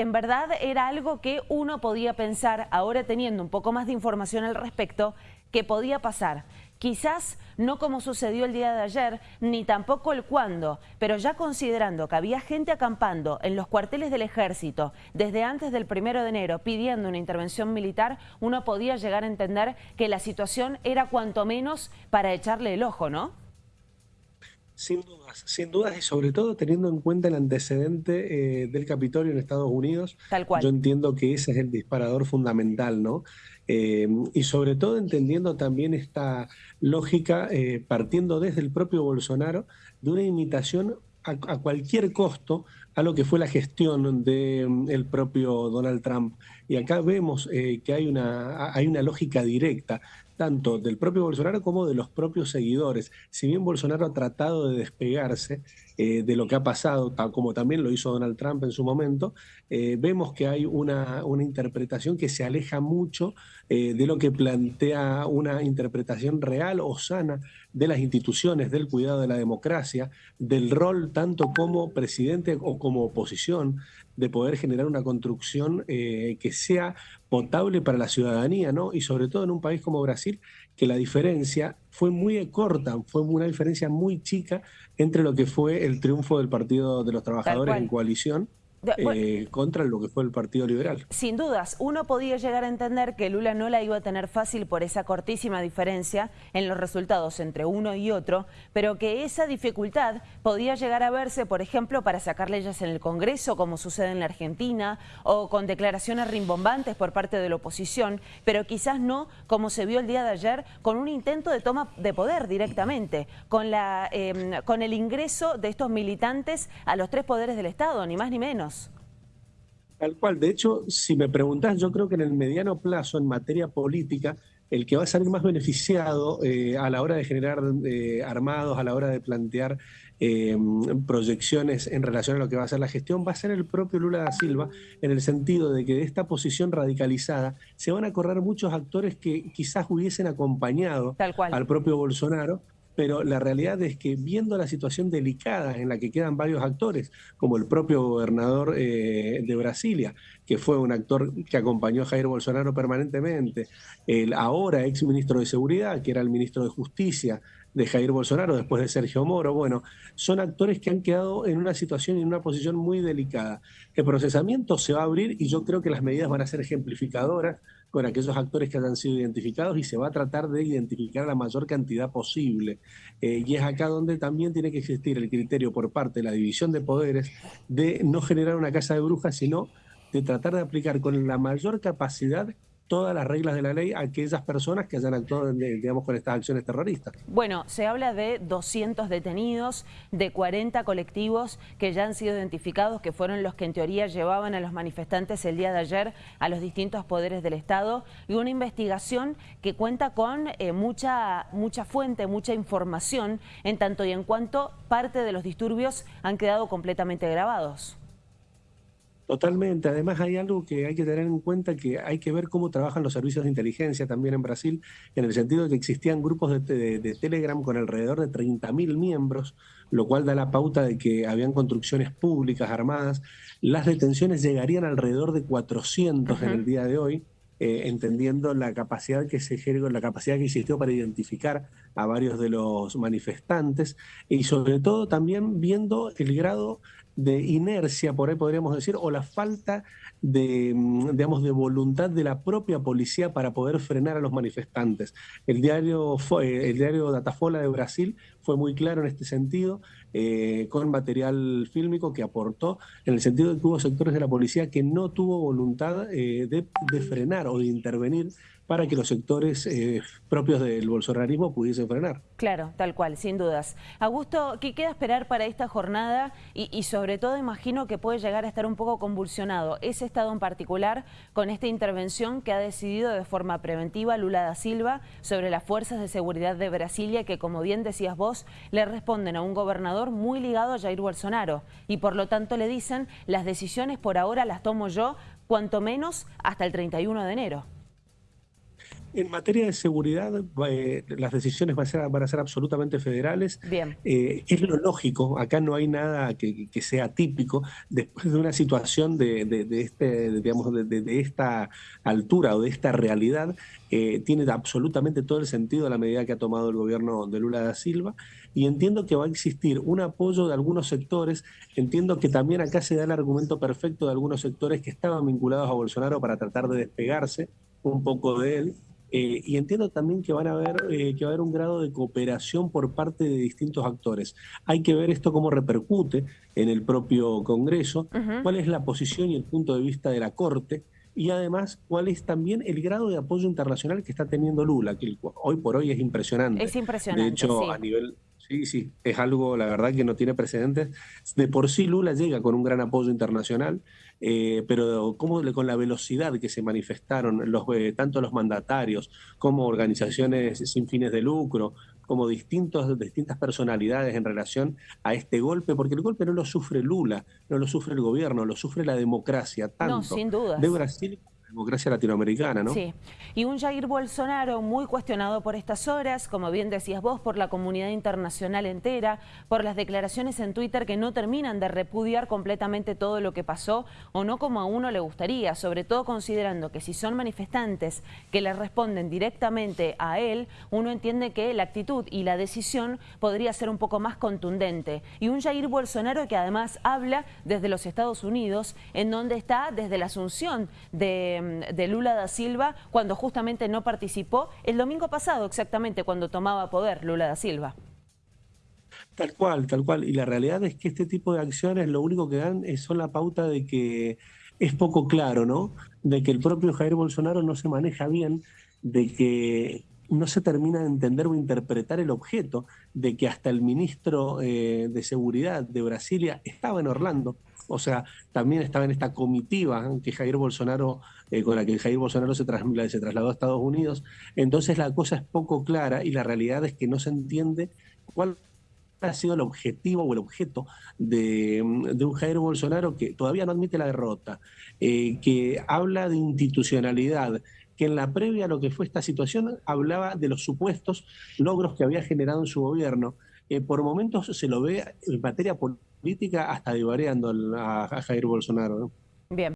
en verdad era algo que uno podía pensar, ahora teniendo un poco más de información al respecto, que podía pasar. Quizás no como sucedió el día de ayer, ni tampoco el cuándo, pero ya considerando que había gente acampando en los cuarteles del ejército desde antes del primero de enero pidiendo una intervención militar, uno podía llegar a entender que la situación era cuanto menos para echarle el ojo, ¿no? Sin dudas, sin dudas y sobre todo teniendo en cuenta el antecedente eh, del Capitolio en Estados Unidos. Tal cual. Yo entiendo que ese es el disparador fundamental, ¿no? Eh, y sobre todo entendiendo también esta lógica, eh, partiendo desde el propio Bolsonaro, de una imitación a, cualquier costo a lo que fue la gestión del mm, propio Donald Trump. Y acá vemos que hay una, hay una lógica directa tanto del propio Bolsonaro como de los propios seguidores. Si bien Bolsonaro ha tratado de despegarse eh, de lo que ha pasado, como también lo hizo Donald Trump en su momento, eh, vemos que hay una, una, interpretación que se aleja mucho eh, de lo que plantea una interpretación real o sana de las instituciones, del cuidado de la democracia, del rol tanto como presidente o como oposición, de poder generar una construcción que sea potable para la ciudadanía, ¿no? Y sobre todo en un país como Brasil, que la diferencia fue muy corta, fue una diferencia muy chica entre lo que fue el triunfo del Partido de los Trabajadores en coalición eh, contra lo que fue el Partido Liberal. Sin dudas, uno podía llegar a entender que Lula no la iba a tener fácil por esa cortísima diferencia en los resultados entre uno y otro, pero que esa dificultad podía llegar a verse, por ejemplo, para sacar leyes en el Congreso, como sucede en la Argentina, o con declaraciones rimbombantes por parte de la oposición, pero quizás no como se vio el día de ayer, con un intento de toma de poder directamente, con, la, em, con el ingreso de estos militantes a los tres poderes del Estado, ni más ni menos. Tal cual. De hecho, si me preguntás, yo creo que en el mediano plazo, en materia política, el que va a salir más beneficiado eh, a la hora de generar eh, armados, a la hora de plantear eh, proyecciones en relación a lo que va a ser la gestión, va a ser el propio Lula da Silva, en el sentido de que de esta posición radicalizada se van a correr muchos actores que quizás hubiesen acompañado al propio Bolsonaro, pero la realidad es que viendo la situación delicada en la que quedan varios actores, como el propio gobernador eh, de Brasilia, que fue un actor que acompañó a Jair Bolsonaro permanentemente, el ahora ex ministro de Seguridad, que era el ministro de Justicia de Jair Bolsonaro después de Sergio Moro, bueno, son actores que han quedado en una situación y en una posición muy delicada. El procesamiento se va a abrir y yo creo que las medidas van a ser ejemplificadoras con aquellos actores que hayan sido identificados y se va a tratar de identificar la mayor cantidad posible. Eh, y es acá donde también tiene que existir el criterio por parte de la división de poderes de no generar una casa de brujas, sino de tratar de aplicar con la mayor capacidad todas las reglas de la ley a aquellas personas que hayan actuado, digamos, con estas acciones terroristas. Bueno, se habla de 200 detenidos, de 40 colectivos que ya han sido identificados, que fueron los que en teoría llevaban a los manifestantes el día de ayer a los distintos poderes del Estado, y una investigación que cuenta con eh, mucha, mucha fuente, mucha información, en tanto y en cuanto parte de los disturbios han quedado completamente grabados. Totalmente. Además hay algo que hay que tener en cuenta que hay que ver cómo trabajan los servicios de inteligencia también en Brasil, en el sentido de que existían grupos de, Telegram con alrededor de 30.000 miembros, lo cual da la pauta de que habían construcciones públicas armadas. Las detenciones llegarían alrededor de 400 en el día de hoy. Eh, entendiendo la capacidad que se la capacidad que existió para identificar a varios de los manifestantes y sobre todo también viendo el grado de inercia, por ahí podríamos decir, o la falta de, mm, digamos, de voluntad de la propia policía para poder frenar a los manifestantes. El diario, el diario Datafola de Brasil fue muy claro en este sentido, eh, con material fílmico que aportó, en el sentido de que hubo sectores de la policía que no tuvo voluntad eh, de frenar o de intervenir para que los sectores eh, propios del bolsonarismo pudiesen frenar. Claro, tal cual, sin dudas. Augusto, ¿qué queda esperar para esta jornada? Y, sobre todo imagino que puede llegar a estar un poco convulsionado ese estado en particular con esta intervención que ha decidido de forma preventiva Lula da Silva sobre las fuerzas de seguridad de Brasilia que, como bien decías vos, le responden a un gobernador muy ligado a Jair Bolsonaro y por lo tanto le dicen las decisiones por ahora las tomo yo, cuanto menos hasta el 31 de enero. En materia de seguridad, eh, las decisiones van a, ser, van a ser absolutamente federales. Bien. Eh, es lo lógico, acá no hay nada que, sea típico. Después de una situación de, de, este, digamos, de, esta altura o de esta realidad, eh, tiene absolutamente todo el sentido la medida que ha tomado el gobierno de Lula da Silva. Y entiendo que va a existir un apoyo de algunos sectores. Entiendo que también acá se da el argumento perfecto de algunos sectores que estaban vinculados a Bolsonaro para tratar de despegarse un poco de él eh, y entiendo también que van a haber, eh, que va a haber un grado de cooperación por parte de distintos actores. Hay que ver esto cómo repercute en el propio Congreso, cuál es la posición y el punto de vista de la Corte, y además cuál es también el grado de apoyo internacional que está teniendo Lula, que hoy por hoy es impresionante. Es impresionante. De hecho, a nivel Sí, sí, es algo, la verdad, que no tiene precedentes. De por sí Lula llega con un gran apoyo internacional, eh, pero como con la velocidad que se manifestaron los, eh, tanto los mandatarios como organizaciones sin fines de lucro, como distintos, distintas personalidades en relación a este golpe, porque el golpe no lo sufre Lula, no lo sufre el gobierno, lo sufre la democracia, tanto sin duda. de Brasil democracia latinoamericana, ¿no? Sí. Y un Jair Bolsonaro muy cuestionado por estas horas, como bien decías vos, por la comunidad internacional entera, por las declaraciones en Twitter que no terminan de repudiar completamente todo lo que pasó, o no como a uno le gustaría, sobre todo considerando que si son manifestantes que le responden directamente a él, uno entiende que la actitud y la decisión podría ser un poco más contundente. Y un Jair Bolsonaro que además habla desde los Estados Unidos, en donde está desde la asunción de de, Lula da Silva cuando justamente no participó el domingo pasado exactamente cuando tomaba poder Lula da Silva. Tal cual, tal cual. Y la realidad es que este tipo de acciones lo único que dan es, son la pauta de que es poco claro, ¿no? De que el propio Jair Bolsonaro no se maneja bien, de que no se termina de entender o interpretar el objeto, de que hasta el ministro eh, de Seguridad de Brasilia estaba en Orlando o sea, también estaba en esta comitiva que Jair Bolsonaro, eh, con la que Jair Bolsonaro se, se trasladó a Estados Unidos. Entonces la cosa es poco clara y la realidad es que no se entiende cuál ha sido el objetivo o el objeto de, un Jair Bolsonaro que todavía no admite la derrota, eh, que habla de institucionalidad, que en la previa a lo que fue esta situación hablaba de los supuestos logros que había generado en su gobierno. Eh, por momentos se lo ve en materia política hasta divariando a, a Jair Bolsonaro. Bien.